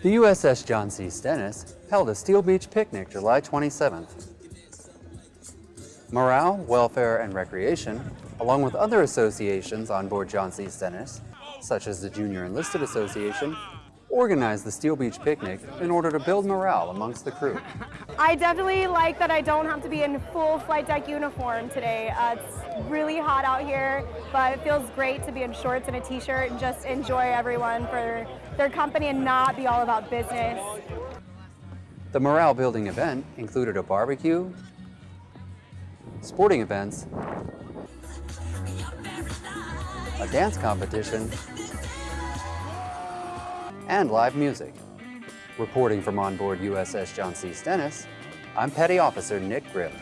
The USS John C. Stennis held a Steel Beach picnic July 27th. Morale, Welfare, and Recreation, along with other associations on board John C. Stennis, such as the Junior Enlisted Association, organized the Steel Beach picnic in order to build morale amongst the crew. I definitely like that I don't have to be in full flight deck uniform today. Uh, it's really hot out here, but it feels great to be in shorts and a t-shirt and just enjoy everyone for their company and not be all about business. The morale building event included a barbecue, sporting events, a dance competition, and live music. Reporting from onboard USS John C. Stennis, I'm Petty Officer Nick Griff.